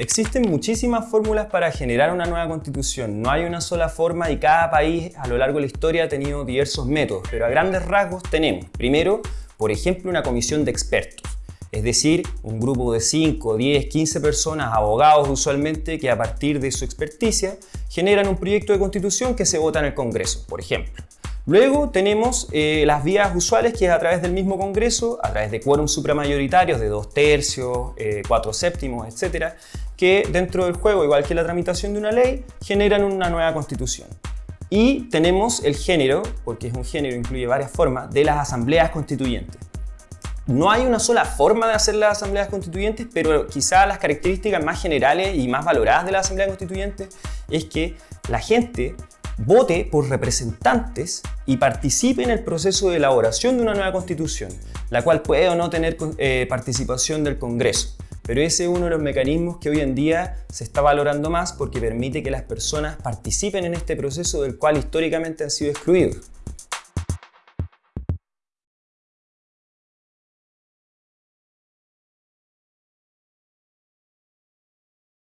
Existen muchísimas fórmulas para generar una nueva constitución. No hay una sola forma y cada país a lo largo de la historia ha tenido diversos métodos, pero a grandes rasgos tenemos, primero, por ejemplo, una comisión de expertos. Es decir, un grupo de 5, 10, 15 personas, abogados usualmente, que a partir de su experticia generan un proyecto de constitución que se vota en el Congreso, por ejemplo. Luego tenemos eh, las vías usuales que es a través del mismo Congreso, a través de quórum supramayoritarios de dos tercios, eh, cuatro séptimos, etcétera, que dentro del juego, igual que la tramitación de una ley, generan una nueva constitución. Y tenemos el género, porque es un género, incluye varias formas, de las asambleas constituyentes. No hay una sola forma de hacer las asambleas constituyentes, pero quizá las características más generales y más valoradas de la asamblea constituyente es que la gente vote por representantes y participe en el proceso de elaboración de una nueva constitución, la cual puede o no tener eh, participación del Congreso. Pero ese es uno de los mecanismos que hoy en día se está valorando más porque permite que las personas participen en este proceso del cual históricamente han sido excluidos.